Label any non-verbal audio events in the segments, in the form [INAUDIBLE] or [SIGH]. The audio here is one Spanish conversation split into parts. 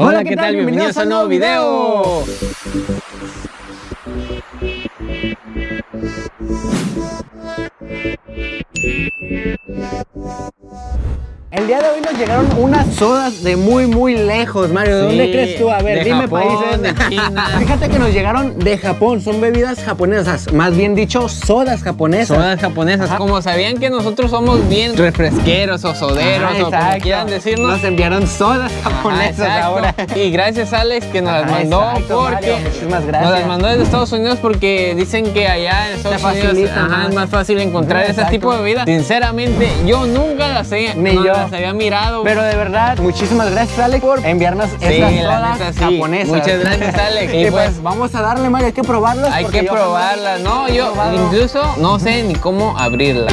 Hola, ¿qué, tal? Bienvenidos a un nuevo video. El día de hoy nos llegaron unas sodas de muy muy lejos, Mario. ¿De Sí, dónde crees tú? A ver, de dime Japón, países. de China. [LAUGHS] Fíjate que nos llegaron de Japón, son bebidas japonesas, más bien dicho, sodas japonesas. Sodas japonesas, Ajá. como sabían que nosotros somos bien refresqueros o soderos Ah, o como quieran decirnos. Nos enviaron sodas japonesas Ah, exacto. ahora. Y gracias Alex que nos las Ajá, mandó exacto, porque Mario, muchísimas nos gracias. las mandó desde Estados Unidos porque dicen que allá en Estados Unidos es más fácil encontrar ese tipo de bebidas. Sinceramente, yo nunca las, he, Ni no yo. Las había mirado. Pero de verdad, muchísimas gracias, Alex, por enviarnos Sí, estas la sodas neta, sí. japonesas. Muchas gracias, [LAUGHS] Alex. y Y pues, pues, vamos a darle, Mario, hay que probarlas. Hay que yo probarla, no, yo probado. incluso no sé ni cómo abrirla.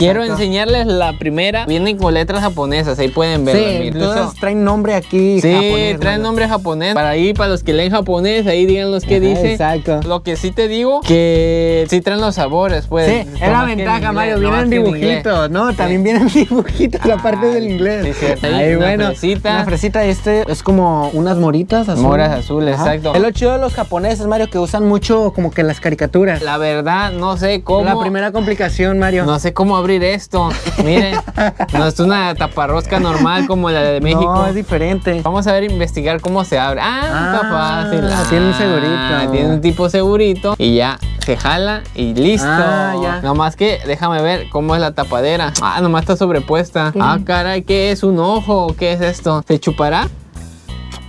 Quiero enseñarles la primera. Vienen con letras japonesas, ahí pueden verla. Sí, todas traen nombre aquí Sí, japonés, traen nombre japonés. Para ahí, para los que leen japonés, ahí digan los que Ajá, dice. exacto. Lo que sí te digo, que sí traen los sabores, pues. Sí, es la ventaja, Mario. Vienen dibujitos, ¿no? También vienen [LAUGHS] dibujitos la parte del inglés. sí, cierto. Ahí, una bueno. fresita. Una fresita, este es como unas moritas azules. Moras azules, exacto. Es lo chido de los japoneses, Mario, que usan mucho como que las caricaturas. La verdad, no sé cómo. La primera complicación, Mario. No sé cómo abrir esto. Miren, [LAUGHS] no es una taparrosca normal como la de México. No, es diferente. Vamos a ver, investigar cómo se abre. Ah, está Ah, fácil. tiene un segurito. Tiene un tipo segurito y ya se jala y listo. Ah, ya. Nomás que déjame ver cómo es la tapadera. Ah, nomás está sobrepuesta. Ah, caray, ¿qué es? ¿Un ojo? ¿Qué es esto? ¿Se chupará?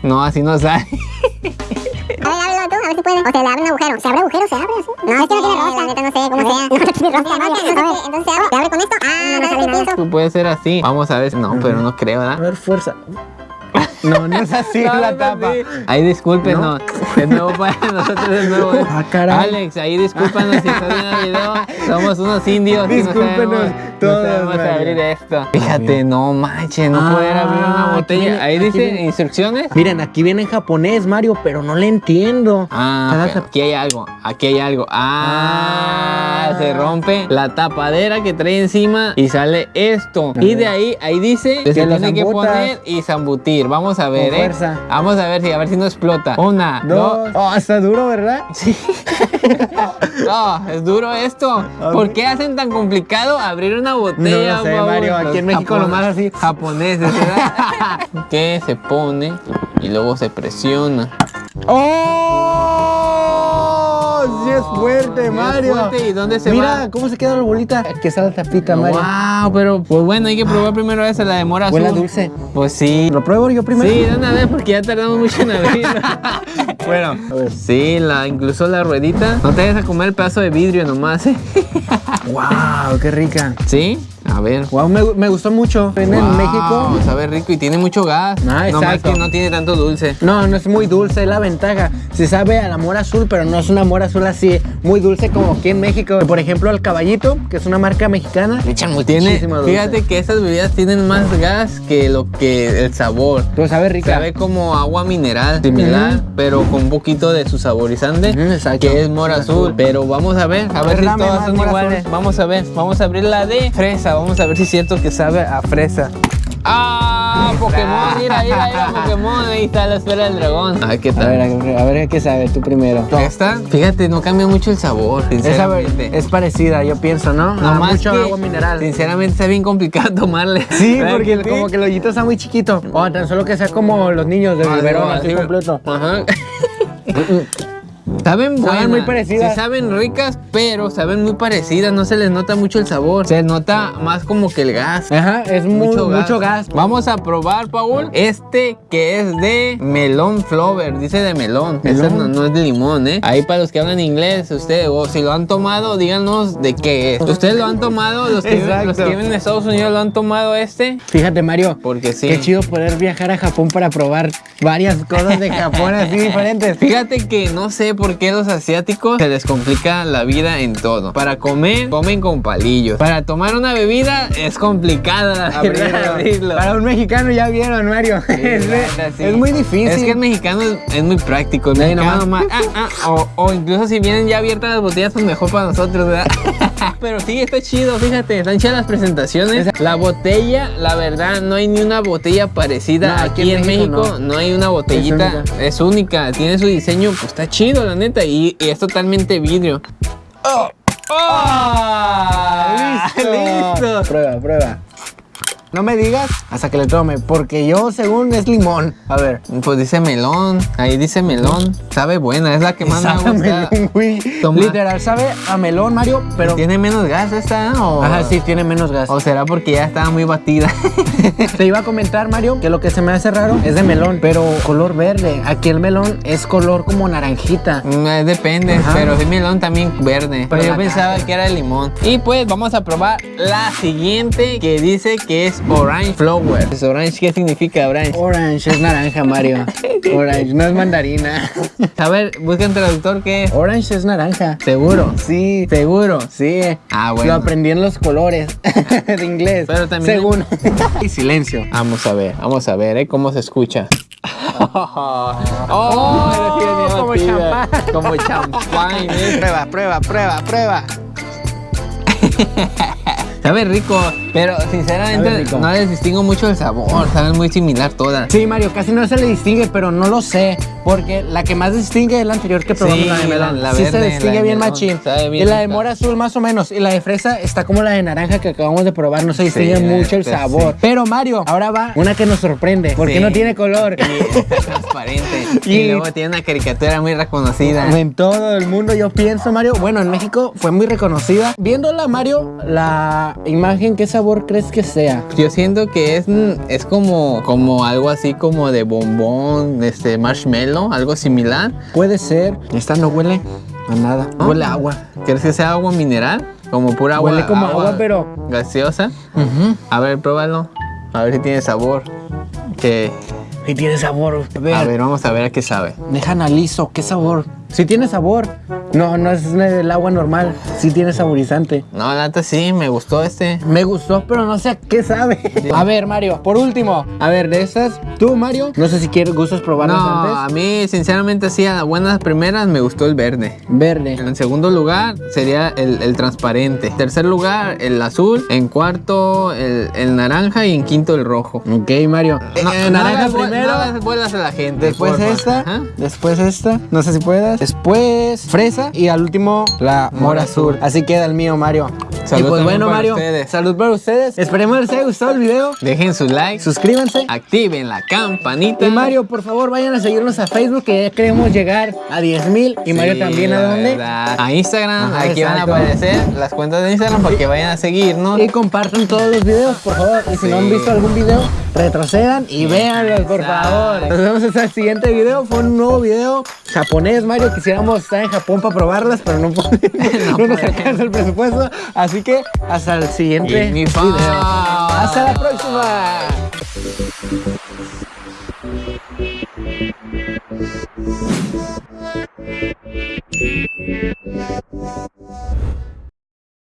No, así no sale. [LAUGHS] [LAUGHS] A ver, a si puede. O se le abre un agujero. ¿Se abre agujero? ¿Se abre así? No, este no tiene rosca. La neta no sé cómo sea. [LAUGHS] No tiene rosca. [LAUGHS] Entonces, entonces se abre. ¿Se abre con esto? Ah, no nada. Pues Puede ser así. Vamos a ver. No, pero no creo, A ¿verdad? ver, fuerza. No, no es así No, la no, tapa. Ahí discúlpenos. De nuevo para [LAUGHS] nosotros de nuevo. Ah, caray. Alex, ahí discúlpanos si estás viendo el video. Somos unos indios. no Discúlpenos sabemos- todos, No sabemos Mario. abrir esto. Fíjate, no manches, no poder abrir una Ah, aquí botella. viene- Ahí dice viene. instrucciones. Miren, aquí viene en japonés, Mario, pero no le entiendo. Ah, aquí hay algo, aquí hay algo. Ah, Ah. se rompe la tapadera que trae encima y sale esto. Y de ahí, ahí dice que se lo tiene que poner y zambutir. Vamos a ver, Con ¿eh? fuerza. Vamos a ver si, a ver si no explota. Una, dos. Dos. Oh, está duro, ¿verdad? Sí. [LAUGHS] No, es duro esto. ¿Por qué hacen tan complicado abrir una botella? No lo sé? Mario, aquí en México japon- nomás así. Japoneses, ¿verdad? [LAUGHS] que se pone y luego se presiona. ¡Oh! Fuerte, Mario. fuerte, ¿y dónde se Mira, va? cómo se queda la bolita. Aquí está la tapita, Mario. Wow, pero pues bueno, hay que probar primero esa, la de mora azul. Huele dulce. Pues sí. ¿Lo pruebo yo primero? Sí, de una vez porque ya tardamos mucho en abrirla. [LAUGHS] Bueno, a ver. Sí, la, incluso la ruedita. No te vayas a comer el pedazo de vidrio nomás, ¿eh? [LAUGHS] ¡Wow! ¡Qué rica! Sí, a ver. Wow, me, me gustó mucho. En Wow, México. Sabe rico y tiene mucho gas. Ah, No más que no tiene tanto dulce. No, no es muy dulce, es la ventaja. Se sabe a la mora azul, pero no es una mora azul así muy dulce como aquí en México. Por ejemplo, el caballito, que es una marca mexicana. Le echan Tiene, muchísimo dulce. fíjate que esas bebidas tienen más gas que lo que el sabor. Pero sabe rica. Sabe como agua mineral, similar, pero con un poquito de su saborizante, exacto. que es mora azul. Pero vamos a ver, a ver si dame todas son iguales. azul. Vamos a ver, vamos a abrir la de fresa, vamos a ver si es cierto que sabe a fresa. ¡Ah! Pokémon, mira, mira, mira, [LAUGHS] Pokémon, ahí está la esfera del dragón. A ver qué A tal. ver, a ver, a ver qué sabe tú primero. Esta, fíjate, no cambia mucho el sabor, sinceramente. es parecida, yo pienso, ¿no? No Ah, más mucho que, agua mineral. Sinceramente está bien complicado [LAUGHS] tomarle. Sí, ¿Verdad porque sí? como que el hoyito está muy chiquito. O tan solo que sea como los niños de Ah, biberón, no, así así- completo. Ajá. [LAUGHS] Saben buenas, muy parecidas. Sí saben ricas, pero saben muy parecidas, no se les nota mucho el sabor. Se nota más como que el gas. Ajá, es muy, mucho, gas. Vamos a probar, Paul, este que es de melón flower, dice de melón. Melón. no, no es de limón, ¿eh? Ahí para los que hablan inglés, ustedes, o si lo han tomado, díganos de qué es. ¿Ustedes lo han tomado? Los que, viven- los Exacto. que viven en Estados Unidos lo han tomado este. Fíjate, Mario. Porque sí. Qué chido poder viajar a Japón para probar varias cosas de Japón así [LAUGHS] diferentes. Fíjate que no sé por qué los asiáticos se les complica la vida en todo. Para comer, comen con palillos. Para tomar una bebida es complicada [LAUGHS] Abrirlo. abrirlo. Para un mexicano ya vieron, Mario. es, sí. es muy difícil. Es que el mexicano es, es muy práctico. El Sí, mexicano nomás. nomás, ah, ah, o, o incluso si vienen ya abiertas las botellas, pues mejor para nosotros, ¿verdad? [LAUGHS] Pero sí, está chido, fíjate, están chidas las presentaciones. La botella, la verdad, no hay ni una botella parecida No, aquí, en México. no. hay una botellita, única. es única. Tiene su diseño, pues está chido, la neta, y, y es totalmente vidrio. ¡Oh! [LAUGHS] ¡Listo! Prueba, prueba. No me digas hasta que le tome, porque yo según es limón. A ver. Pues dice melón, ahí dice melón. Sabe buena, es la que más me Sabe gusta. melón, güey. Literal, sabe a melón, Mario, pero... ¿Tiene menos gas esta? O... Ajá, sí, tiene menos gas. ¿O será porque ya estaba muy batida? [LAUGHS] Te iba a comentar, Mario, que lo que se me hace raro es de melón, pero color verde. Aquí el melón es color como naranjita. Mm, eh, Depende, Ajá. pero sí melón también verde. Pero Pero yo pensaba que era limón. Y pues vamos a probar la siguiente que dice que es orange flower. ¿Es orange qué significa orange? Orange es naranja, Mario. [LAUGHS] Orange no es mandarina. A ver, busca un traductor que es. Orange es naranja. ¿Seguro? Sí, ¿Seguro? sí. Ah, bueno. Lo aprendí en los colores [LAUGHS] de inglés. Pero también- Según. y silencio. Vamos a ver, vamos a ver, ¿eh? ¿Cómo se escucha? oh, como champán. Como champán, ¿eh? Prueba, prueba, prueba, prueba. Sabe rico, pero sinceramente no les distingo mucho el sabor, saben muy similar todas. Sí, Mario, casi no se le distingue, pero no lo sé. Porque la que más distingue es la anterior que probamos, Sí, la de melón. la- la sí verde, se distingue bien melón, machín. bien y la de mora azul más o menos. Y la de fresa está como la de naranja que acabamos de probar. No se distingue mucho el neta, sabor. sí. Pero Mario, ahora va una que nos sorprende. Porque no tiene color. Y está [LAUGHS] transparente. Y, Y- luego tiene una caricatura muy reconocida. En todo el mundo yo pienso, Mario. Bueno, en México fue muy reconocida. Viéndola, Mario, la imagen, ¿qué sabor crees que sea? Yo siento que es, mm, es como, como algo así como de bombón, este marshmallow, algo similar. Puede ser. Esta no huele a nada. ¿no? Huele a agua. ¿Quieres que sea agua mineral? Como pura agua. Huele como agua, pero- Gaseosa. A ver, pruébalo. A ver si tiene sabor. Que. Y tiene sabor. A ver, A ver, vamos a ver a qué sabe. deja analizo. ¿Qué sabor? Si tiene sabor. No, no es el agua normal. Sí tiene saborizante. No, la neta sí, me gustó este. Me gustó, pero no sé a qué sabe. A ver, Mario, por último. A ver, de estas, tú, Mario, no sé si quieres, gustas probarlas No, a mí sinceramente sí, a las buenas primeras me gustó el verde. Verde. En segundo lugar sería el, el transparente. Tercer lugar el azul. En cuarto el, el naranja y en quinto el rojo. Ok, Mario. No, Eh, naranja primero. no las vuelas a la gente. Después esta, Ajá. después esta, no sé si puedas. Después fresa y al último la mora azul. Así queda el mío, Mario. Salud y pues bueno, para Mario, ustedes. salud para ustedes. Esperemos les haya gustado el video. Dejen su like, Suscríbanse. activen la campanita. Y Mario, por favor, vayan a seguirnos a Facebook que ya queremos llegar a 10 mil. Y Mario también, ¿a dónde? verdad. A Instagram, Ajá, aquí van a aparecer las cuentas de Instagram para que vayan a seguirnos. Y compartan todos los videos, por favor. Y si no han visto algún video, retrocedan y véanlos, por favor. Nos vemos hasta el siguiente video. Fue un nuevo video japonés, Mario. Quisiéramos estar en Japón para probarlas, pero no, [LAUGHS] podemos. no, nos alcanza el presupuesto. Así que hasta el siguiente Y video. Hasta la próxima.